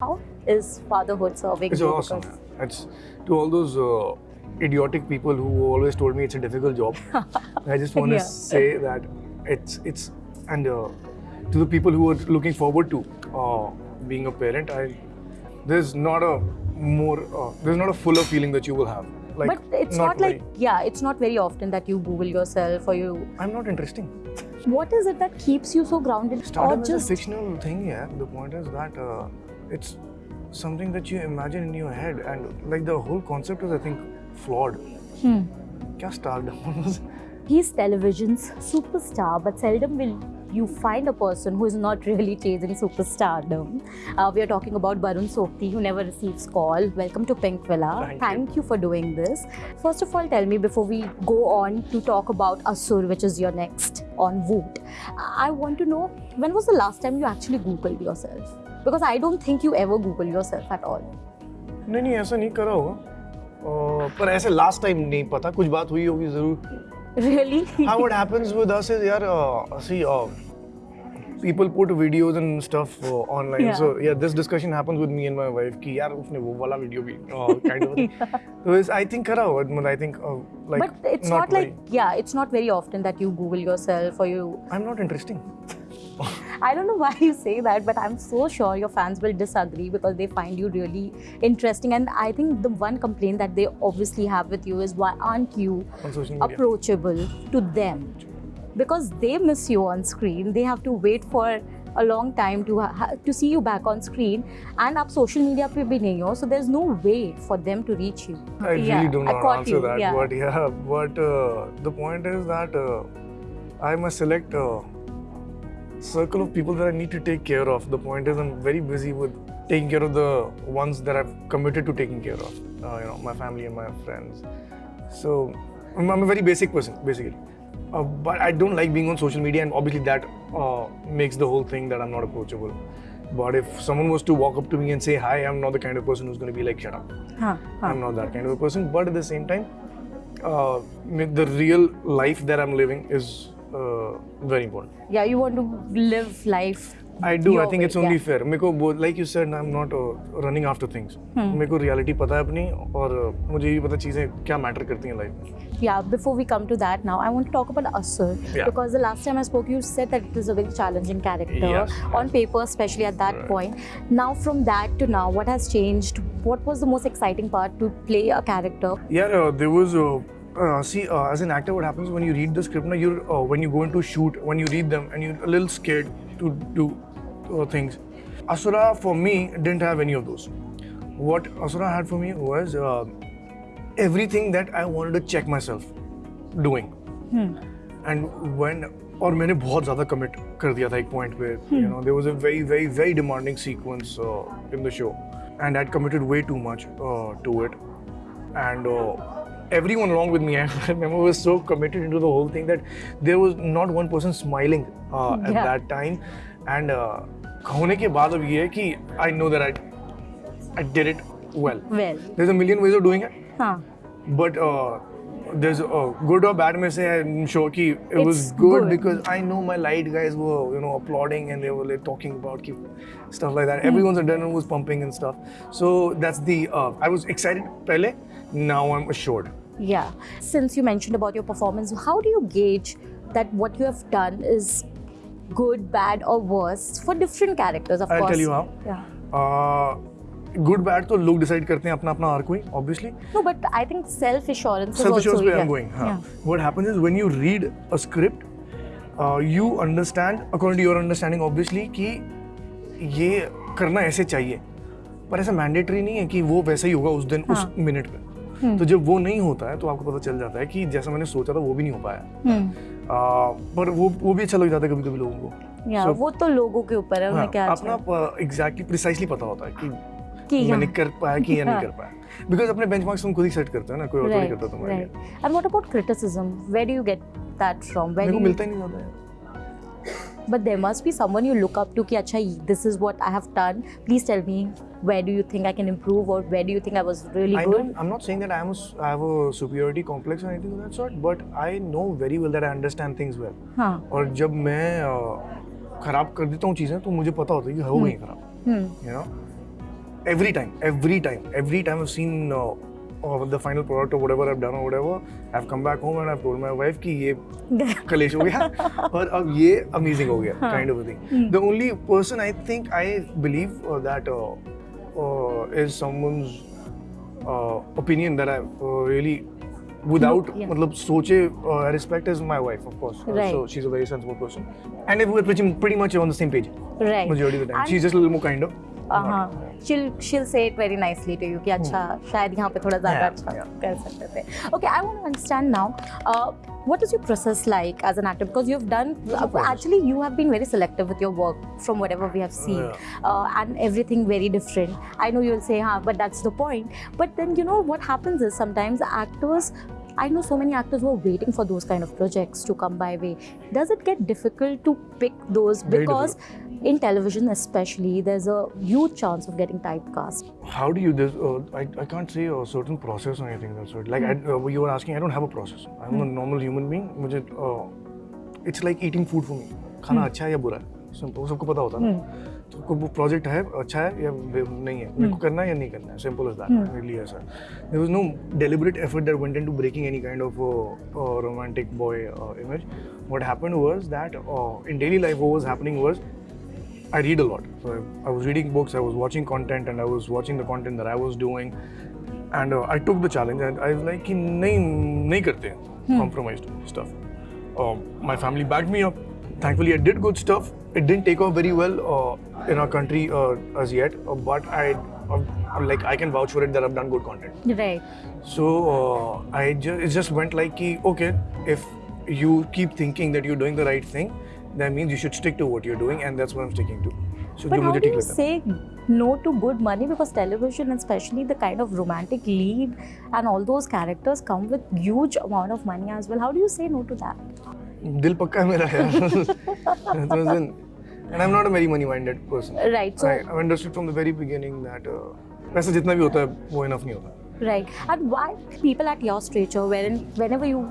How is fatherhood serving It's awesome. It's to all those uh, idiotic people who always told me it's a difficult job. I just want to Yeah. say that it's it's and uh, to the people who are looking forward to uh, being a parent, I there's not a more uh, there's not a fuller feeling that you will have. Like, but it's not, like very- yeah, it's not very often that you Google yourself or you. I'm not interesting. What is it that keeps you so grounded? Stardom or is just a fictional thing, yeah. The point is that uh, it's something that you imagine in your head, and like the whole concept is, I think, flawed. Hmm. क्या stardom was? He's television's superstar, but seldom will you find a person who is not really chasing superstardom. Uh, we are talking about Barun Sobti, who never receives call. Welcome to Pinkvilla. Thank you. you for doing this. First of all, tell me before we go on to talk about Asur, which is your next on Voot. I want to know when was the last time you actually Googled yourself? Because I don't think you ever Google yourself at all. नहीं नहीं ऐसा नहीं करा होगा अह, पर ऐसे last time नहीं पता कुछ बात हुई होगी जरूर Really? how what happens with us is यार uh, see uh, people put videos and stuff uh, online Yeah. so yeah this discussion happens with me and my wife कि यार उसने वो वाला वीडियो भी uh, kind of a thing. so it's, I think करा होगा मतलब I think uh, like but it's not, like, yeah, it's not very often that you Google yourself or you I'm not interesting I don't know why you say that, but I'm so sure your fans will disagree because they find you really interesting. And I think the one complaint that they obviously have with you is why aren't you on social media approachable to them? Because they miss you on screen, they have to wait for a long time to ha- to see you back on screen, and up social media पे भी नहीं हो, so there's no way for them to reach you. I really Yeah, don't I know how caught to answer you, that, yeah. but yeah, but uh, the point is that uh, I must select a circle of people that I need to take care of. The point is, I'm very busy with taking care of the ones that I've committed to taking care of. Uh, you know, my family and my friends. So I'm, I'm a very basic person, basically. Uh, but I don't like being on social media, and obviously that uh, makes the whole thing that I'm not approachable. But if someone was to walk up to me and say hi, I'm not the kind of person who's going to be like, shut up. Huh, huh. I'm not that kind of a person. But at the same time, uh, the real life that I'm living is uh, very important. Yeah, you want to live life. I do. I your think way, it's only yeah. fair. मेरे को वो like you said, I'm not uh, running after things. Hmm. मेरे को reality पता है अपनी और uh, मुझे ये पता चीजें क्या matter करती हैं life में. Yeah, before we come to that now, I want to talk about Asur. Yeah. Because the last time I spoke, you said that it was a very challenging character Yes, on paper, especially at that Right. point. Now, from that to now, what has changed? What was the most exciting part to play a character? Yeah, uh, there was. Uh, uh, see, uh, as an actor, what happens when you read the script? Now, you're uh, when you go into shoot, when you read them, and you're a little scared to do uh, things. Asura for me didn't have any of those. What Asura had for me was uh, everything that I wanted to check myself doing. And when और मैंने बहुत ज़्यादा commit कर दिया था एक point पे you know there was a very very very demanding sequence uh, in the show and I'd committed way too much uh, to it and uh, everyone along with me I remember was so committed into the whole thing that there was not one person smiling uh, at Yeah. that time and uh, होने के बाद अब ये है कि I know that I I did it well Well, there's a million ways of doing it huh. but uh, there's a good or bad में से I'm sure कि it was It's good, good. because I know my light guys were you know applauding and they were like talking about कि stuff like that. Everyone's adrenaline was pumping and stuff. So that's the uh, I was excited पहले. now I'm assured. Yeah. Since you mentioned about your performance, how do you gauge that what you have done is good, bad, or worse for different characters? Of I'll course. I'll tell you how. Yeah. Uh, good bad तो लोग decide करते हैं अपना अपना arc में obviously no but I think self assurance self assurance पे I am going हाँ what happens is when you read a script you understand according to your understanding obviously कि ये करना ऐसे चाहिए पर ऐसा मैंडेटरी नहीं है कि वो वैसा ही होगा उस दिन हाँ. उस मिनट में तो जब वो नहीं होता है तो आपको पता चल जाता है कि जैसा मैंने सोचा था वो भी नहीं हो पाया Hmm. uh, पर वो वो भी अच्छा लग जाता है कभी कभी लोगों को या So- वो तो लोगों के ऊपर है उन्हें हाँ, क्या अपना एग्जैक्टली प्रिसाइसली पता होता है कि कि मैंने हाँ, कर पाया कि या नहीं हाँ. कर पाया बिकॉज़ अपने बेंचमार्क्स तुम खुद ही सेट करते हो ना कोई और थोड़ी right, करता तुम्हारे लिए right. And what about criticism? Where do you get that from? मेरे को मिलता ही नहीं ज़्यादा है but there must be someone you look up to कि अच्छा this is what I have done. Please tell me where do you think I can improve or where do you think I was really I good? I'm not saying that I am a I have a superiority complex or anything of that sort, but I know very well that I understand things well. हाँ. और जब मैं अ, खराब कर देता हूँ चीज़ें तो मुझे पता होता है कि हो गई खराब Hmm. you know every time, every time, every time I've seen uh, uh, the final product or whatever I've done or whatever, I've come back home and I've told my wife कि ये कलेश हो गया और अब ये amazing हो गया kind of a thing. The only person I think I believe uh, that uh, uh, Uh, is someone's uh, opinion that I uh, really without yeah. soche, uh, respect is my wife, of course. Right. So she's a very sensible person. And we're pretty, pretty much on the same page. Right. Majority of the time. And she's just a little more kinder. हाँ she'll she'll say it very nicely to you कि अच्छा शायद यहाँ पे थोड़ा ज़्यादा Yeah, अच्छा yeah. कर सकते थे okay I want to understand now uh, what is your process like as an actor because you've done What's the process? actually you have been very selective with your work from whatever we have seen Yeah. uh, and everything very different I know you'll say huh but that's the point but then you know what happens is sometimes actors I know so many actors who are waiting for those kind of projects to come by way. Does it get difficult to pick those Very because in television especially there's a huge chance of getting typecast How do you this? Uh, I, I can't say a certain process or anything that's it. Like I, uh, you were asking, I don't have a process. I'm a normal human being. मुझे uh, it's like eating food for me. खाना अच्छा है या बुरा है simple सबको पता होता है ना तो को वो प्रोजेक्ट है अच्छा है या बे- नहीं है मेरे को करना है या नहीं करना है सिंपल इज दैट मेरे लिए ऐसा there was no deliberate effort that went into breaking any kind of romantic boy image what happened was that in daily life what was happening was I read a lot. So I, I, was reading books, I was watching content, and I was watching the content that I was doing. And uh, I took the challenge, and I was like, nahi, nahi karte, hmm. compromised stuff. Uh, my family backed me up. Thankfully, I did good stuff. It didn't take off very well uh, in our country uh, as yet, uh, but I, um, like, I can vouch for it that I've done good content. Right. So uh, I just it just went like, okay, if you keep thinking that you're doing the right thing, that means you should stick to what you're doing, and that's what I'm sticking to. So but जो how मुझे do ठीक you लगता है। say no to good money because television and especially the kind of romantic lead and all those characters come with huge amount of money as well how do you say no to that दिल पक्का है मेरा यार It wasn't- and I'm not a very money-minded person. right so I, I've understood from the very beginning that uh, पैसा जितना भी होता है वो enough नहीं होता. right and why people at your stature wherein whenever you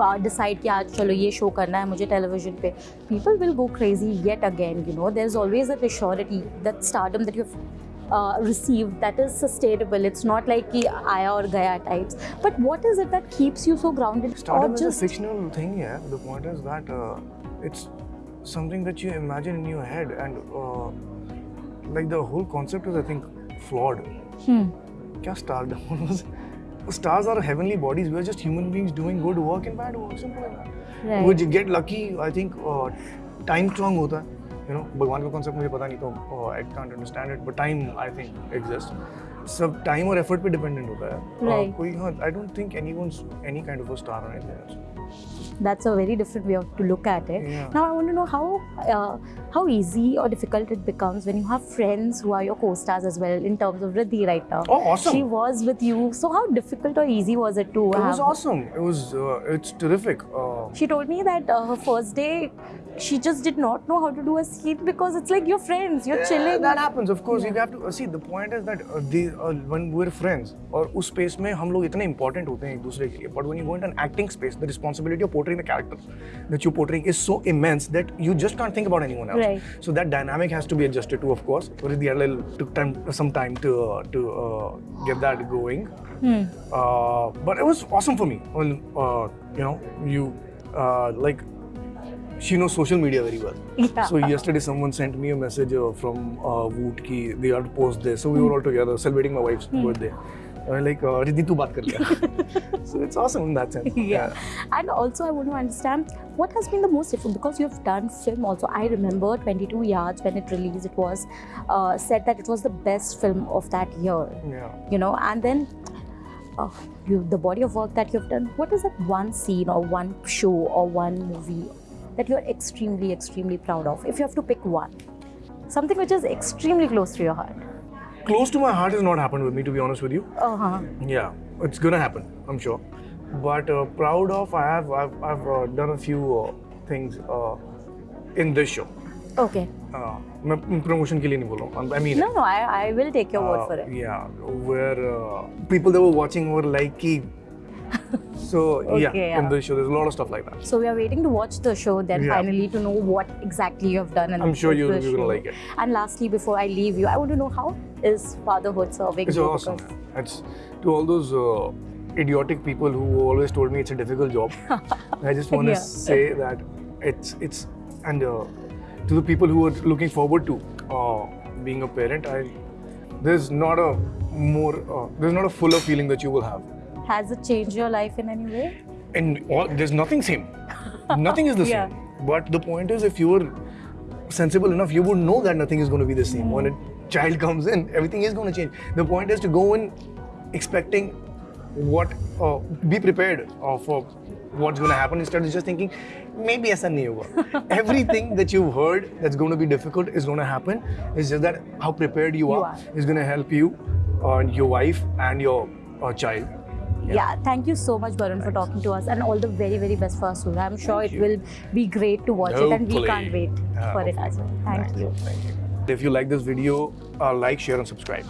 decide किया आज चलो ये शो करना है मुझे टेलीविज़न पे. People will go crazy yet again you know there is always that surety that stardom that you receive that is sustainable it's not like कि आया और गया types but what is it that keeps you so grounded और something that you imagine in your head and uh, like the whole concept is i think flawed. Hmm. Kya stardom was? Stars are heavenly bodies. We are just human beings doing good work and bad work. Simple like that. Right. Would you get lucky? I think uh, time strong होता है. You know, भगवान का concept मुझे पता नहीं तो uh, I can't understand it. But time I think exists. सब time और effort पे dependent होता है. Uh, Right. कोई हाँ, I don't think anyone's any kind of a star or anything else. that's a very different way of to look at it. Yeah. Now I want to know how uh, how easy or difficult it becomes when you have friends who are your co-stars as well. In terms of Riddhi right now, Oh, awesome. she was with you. So how difficult or easy was it to It have? was awesome. It was uh, it's terrific. Uh, She told me that uh, her first day, she just did not know how to do a scene because it's like you're friends, you're Yeah, chilling. That happens, of course. You have to uh, see. The point is that uh, one were friends और उस space में हम लोग इतने important होते हैं एक दूसरे के लिए। But when you go in an acting space the responsibility of portraying the character that you portraying is so immense that you just can't think about anyone so that dynamic has to be adjusted to of course took time some time to uh, to uh, get that going. Hmm. uh, but it was awesome for me. Well, uh, uh, she knows social media very well. Yeah. So yesterday someone sent me a message uh, from uh, Voot ki they have to post this. So we were all together celebrating my wife's birthday. Uh, like uh, Riddhi tu baat kar liya. so it's awesome in that sense. yeah. And also, I want to understand what has been the most different because you've done film also. I remember 22 Yards when it released, it was uh, said that it was the best film of that year. Yeah. You know, and then uh, you, the body of work that you've done. What is that one scene or one show or one movie that you're extremely, extremely proud of? If you have to pick one, something which is extremely close to your heart. Close to my heart has not happened with me, to be honest with you. Uh huh. Yeah, it's gonna happen, I'm sure. But uh, proud of, I have, I've, I've uh, done a few uh, things uh, in this show. Okay. Uh, मैं promotion के लिए नहीं बोल रहा हूँ. I mean, No, no, I, I will take your word uh, for it. Yeah, where uh, people that were watching were like, कि So yeah, Okay, in the show, there's a lot of stuff like that. So we are waiting to watch the show then Yeah. finally to know what exactly you have done. In I'm sure you- you're gonna like it. And lastly, before I leave you, I want to know how is fatherhood serving It's you? awesome. It's to all those uh, idiotic people who always told me it's a difficult job. I just want to Yeah. say that it's it's and uh, to the people who are looking forward to uh, being a parent, I there's not a more uh, there's not a fuller feeling that you will have. Has it changed your life in any way? And all, there's nothing same. nothing is the Yeah. same. But the point is, if you were sensible enough, you would know that nothing is going to be the same. When a child comes in, everything is going to change. The point is to go in expecting what, uh, be prepared uh, for what's going to happen instead of just thinking, maybe aisa nahi hoga. Everything that you've heard that's going to be difficult is going to happen. It's just that how prepared you, You are, are. is going to help you, uh, your wife, and your uh, child. Yeah. thank you so much, Varun, for talking to us, and all the very, very best for Asura. I'm sure Thank it you. will be great to watch it, and we can't wait Yeah, for it hopefully. as well. Thank Thanks. you. Thank you. If you like this video, uh, like, share, and subscribe.